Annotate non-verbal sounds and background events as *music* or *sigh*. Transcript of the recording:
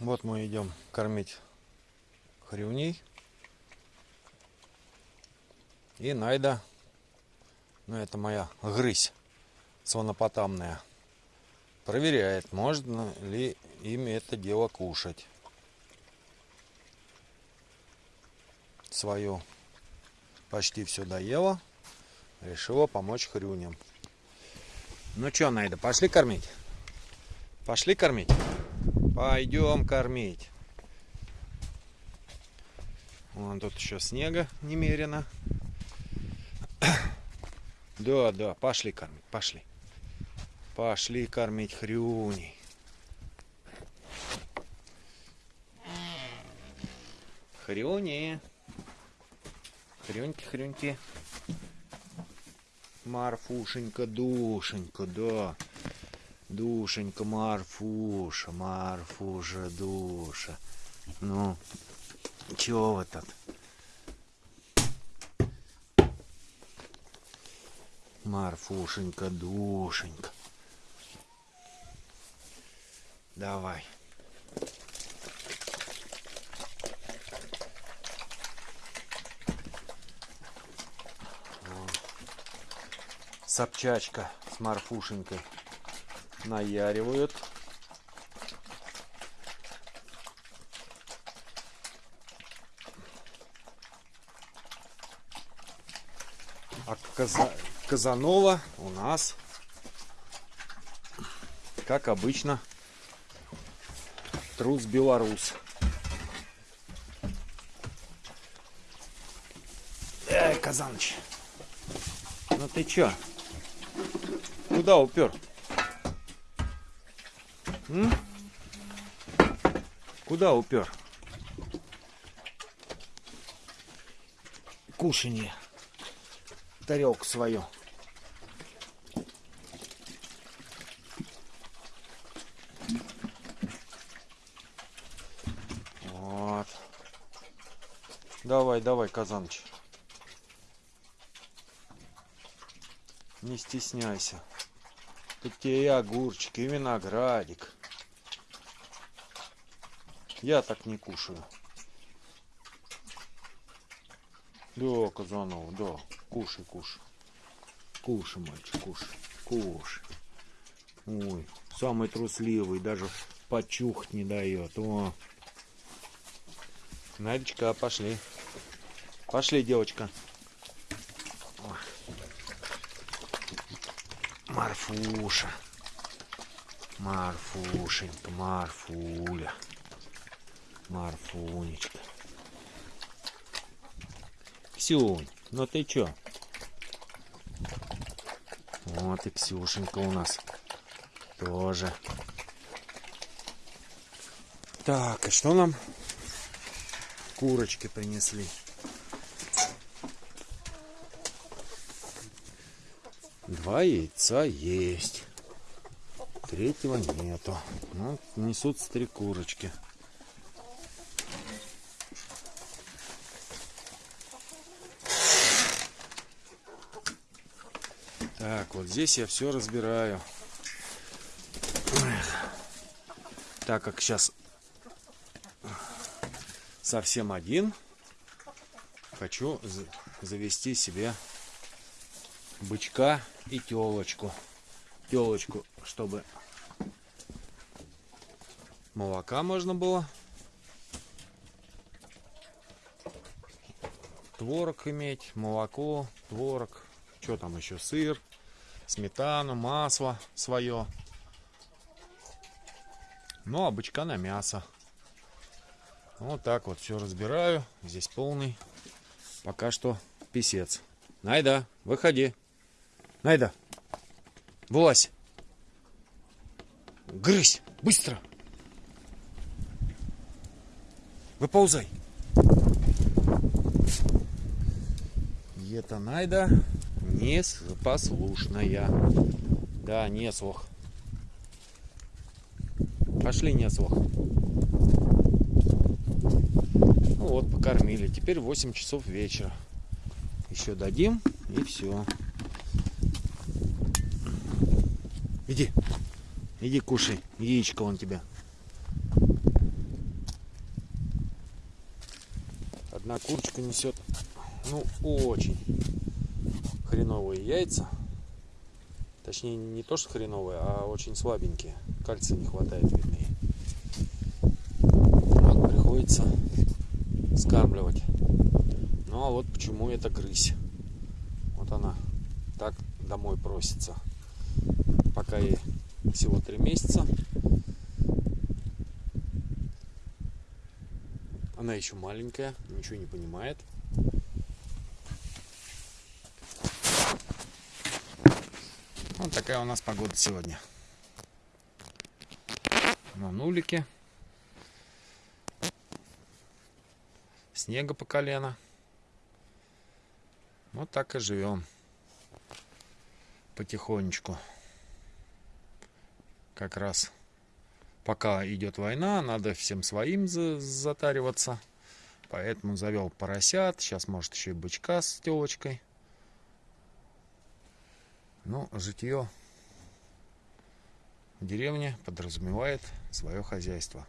Вот мы идем кормить хрюней. И Найда, ну это моя грысь свонопотамная, проверяет, можно ли им это дело кушать. Свою почти все доела, решила помочь хрюням. Ну что, Найда, пошли кормить? Пошли кормить? Пойдем кормить. Вон тут еще снега немерено. *coughs* Да, да, пошли кормить, пошли. Пошли кормить хрюней. Хрюни. Хрюньки, хрюньки. Марфушенька, душенька, да. Душенька, Марфуша, Марфуша, душа. Ну, чего вы тут? Марфушенька, душенька. Давай. Собчачка с Марфушенькой наяривают. А Каза... Казанова у нас, как обычно, трус белорус. Эй, Казаныч, ну ты чё? Куда упер? М? Куда упер? Кушанье. Тарелку свою. Вот. Давай, давай, Казаныч. Не стесняйся. Тут тебе и огурчик, и виноградик. Я так не кушаю. Да, Казанова, да. Кушай, кушай. Кушай, мальчик, кушай. Кушай. Ой, самый трусливый, даже почухать не дает. О. Надечка, пошли. Пошли, девочка. Марфуша. Марфушенька, Марфуля. Марфунечка. Ксюнь, ну ты чё? Вот и Ксюшенька у нас тоже. Так, и что нам курочки принесли? Два яйца есть. Третьего нету. Ну, несутся три курочки. Так, вот здесь я все разбираю. Так как сейчас совсем один, хочу завести себе бычка и телочку. Телочку, чтобы молока можно было. Творог иметь, молоко, творог, что там еще, сыр сметану, масло свое. Ну, а бычка на мясо. Вот так вот все разбираю. Здесь полный. Пока что писец. Найда, выходи. Найда, вылазь. Грызь, быстро. Выползай. Это Найда непослушная. Да, не слух. Пошли, не слух. Ну вот, покормили. Теперь 8 часов вечера. Еще дадим и все. Иди. Иди кушай. Яичко он тебя. Одна курочка несет. Ну, очень хреновые яйца. Точнее, не то, что хреновые, а очень слабенькие. Кальция не хватает, видно. Вот приходится скармливать. Ну, а вот почему это грызь. Вот она так домой просится. Пока ей всего три месяца. Она еще маленькая, ничего не понимает. Вот такая у нас погода сегодня. На нулике. Снега по колено. Вот так и живем. Потихонечку. Как раз пока идет война, надо всем своим затариваться. Поэтому завел поросят. Сейчас может еще и бычка с телочкой. Ну, житье в деревне подразумевает свое хозяйство.